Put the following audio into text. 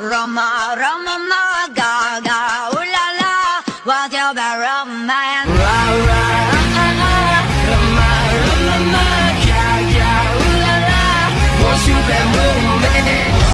Roma, Roma, ma, ga, ooh la la, what's your bad romance? Ra, ra, ah, ah, ah, Roma, Roma, ma, ga, ooh la la, what's your bad romance?